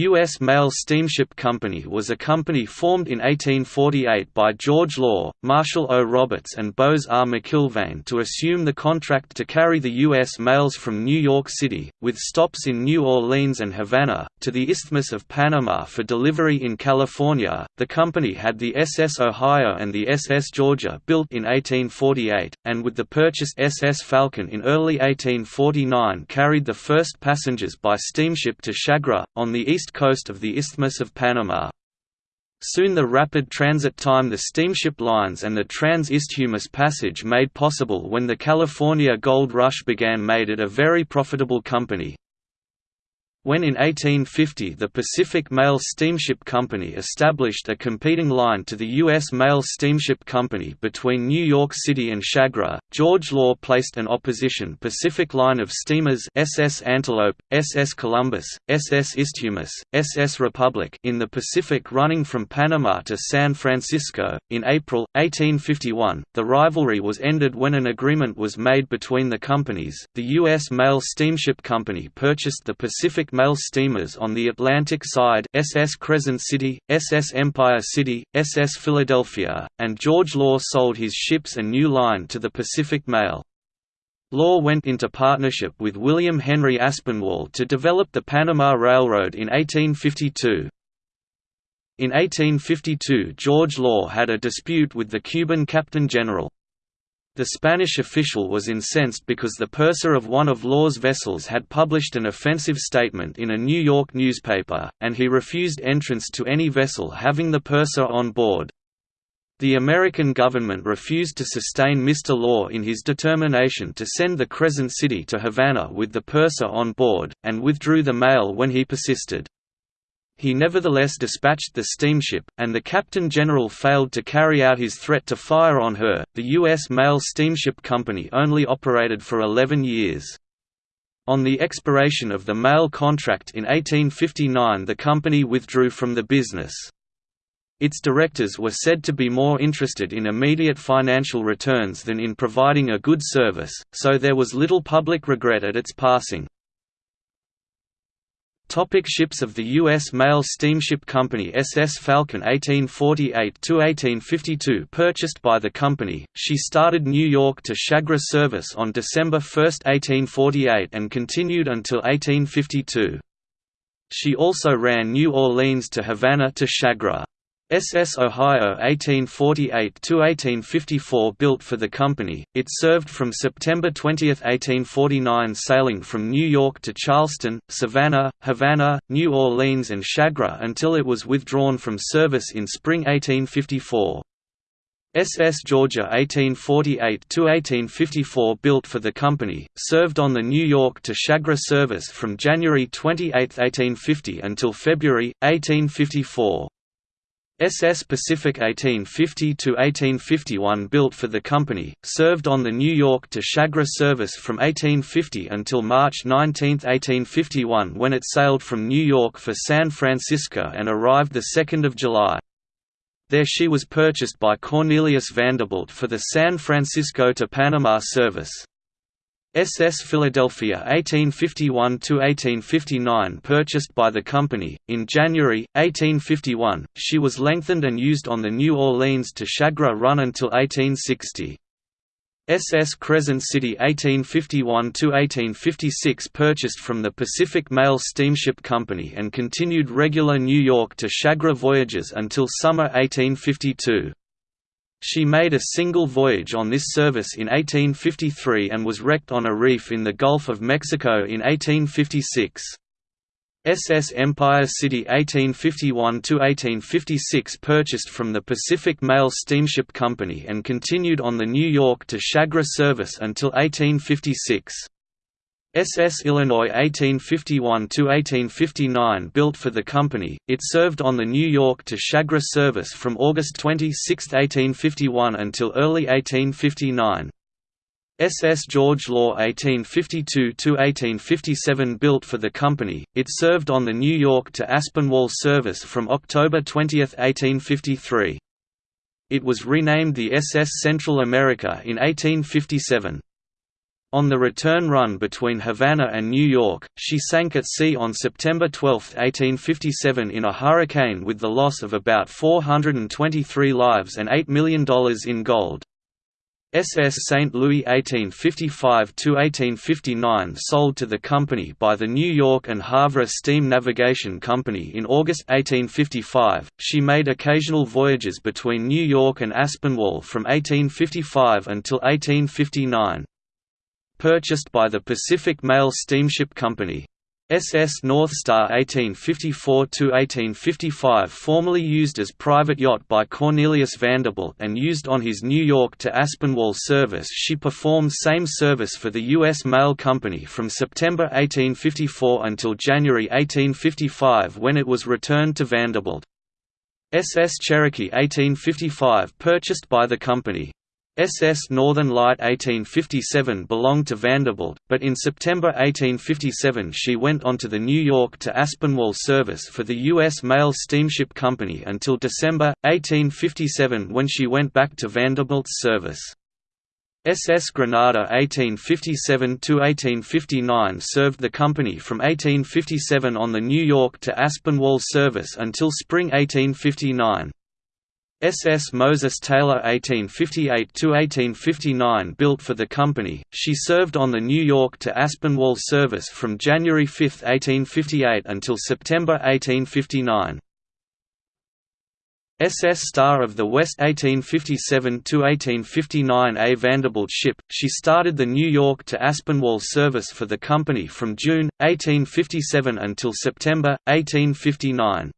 U.S. Mail Steamship Company was a company formed in 1848 by George Law, Marshall O. Roberts and Bowes R. McIlvaine to assume the contract to carry the U.S. mails from New York City, with stops in New Orleans and Havana, to the Isthmus of Panama for delivery in California. The company had the SS Ohio and the SS Georgia built in 1848, and with the purchased SS Falcon in early 1849 carried the first passengers by steamship to Chagres, on the east coast of the Isthmus of Panama. Soon the rapid transit time the steamship lines and the trans-isthmus passage made possible when the California Gold Rush began made it a very profitable company. When in 1850 the Pacific Mail Steamship Company established a competing line to the U.S. Mail Steamship Company between New York City and Chagres, George Law placed an opposition Pacific line of steamers SS Antelope, SS Columbus, SS Isthmus, SS Republic in the Pacific running from Panama to San Francisco. In April, 1851, the rivalry was ended when an agreement was made between the companies. The U.S. Mail Steamship Company purchased the Pacific mail steamers on the Atlantic side SS Crescent City, SS Empire City, SS Philadelphia, and George Law sold his ships and new line to the Pacific Mail. Law went into partnership with William Henry Aspinwall to develop the Panama Railroad in 1852. In 1852 George Law had a dispute with the Cuban Captain General. The Spanish official was incensed because the purser of one of Law's vessels had published an offensive statement in a New York newspaper, and he refused entrance to any vessel having the purser on board. The American government refused to sustain Mr. Law in his determination to send the Crescent City to Havana with the purser on board, and withdrew the mail when he persisted. He nevertheless dispatched the steamship, and the captain general failed to carry out his threat to fire on her. The U.S. Mail Steamship Company only operated for 11 years. On the expiration of the mail contract in 1859 the company withdrew from the business. Its directors were said to be more interested in immediate financial returns than in providing a good service, so there was little public regret at its passing. Topic ships of the U.S. Mail Steamship Company SS Falcon 1848–1852 Purchased by the company, she started New York to Chagres service on December 1, 1848 and continued until 1852. She also ran New Orleans to Havana to Chagres. SS Ohio 1848–1854 built for the company, it served from September 20, 1849 sailing from New York to Charleston, Savannah, Havana, New Orleans and Chagres until it was withdrawn from service in spring 1854. SS Georgia 1848–1854 built for the company, served on the New York to Chagres service from January 28, 1850 until February, 1854. SS Pacific 1850–1851 built for the company, served on the New York to Chagres service from 1850 until March 19, 1851 when it sailed from New York for San Francisco and arrived 2 July. There she was purchased by Cornelius Vanderbilt for the San Francisco to Panama service. SS Philadelphia 1851–1859 purchased by the company. In January, 1851, she was lengthened and used on the New Orleans to Chagres run until 1860. SS Crescent City 1851–1856 purchased from the Pacific Mail Steamship Company and continued regular New York to Chagres voyages until summer 1852. She made a single voyage on this service in 1853 and was wrecked on a reef in the Gulf of Mexico in 1856. SS Empire City 1851–1856 purchased from the Pacific Mail Steamship Company and continued on the New York to Chagres service until 1856. SS Illinois 1851–1859 built for the company, it served on the New York to Chagres service from August 26, 1851 until early 1859. SS George Law 1852–1857 built for the company, it served on the New York to Aspinwall service from October 20, 1853. It was renamed the SS Central America in 1857. On the return run between Havana and New York, she sank at sea on September 12, 1857 in a hurricane with the loss of about 423 lives and $8 million in gold. SS St. Louis 1855–1859 sold to the company by the New York and Havre Steam Navigation Company in August 1855. She made occasional voyages between New York and Aspinwall from 1855 until 1859. Purchased by the Pacific Mail Steamship Company. SS North Star 1854–1855 formerly used as private yacht by Cornelius Vanderbilt and used on his New York to Aspinwall service she performed same service for the U.S. Mail Company from September 1854 until January 1855 when it was returned to Vanderbilt. SS Cherokee 1855 purchased by the company. SS Northern Light 1857 belonged to Vanderbilt, but in September 1857 she went on to the New York to Aspinwall service for the U.S. Mail Steamship Company until December, 1857 when she went back to Vanderbilt's service. SS Granada 1857–1859 served the company from 1857 on the New York to Aspinwall service until spring 1859. SS Moses Taylor 1858–1859 built for the company, she served on the New York to Aspinwall service from January 5, 1858 until September 1859. SS Star of the West 1857–1859 A. Vanderbilt ship, she started the New York to Aspinwall service for the company from June, 1857 until September, 1859.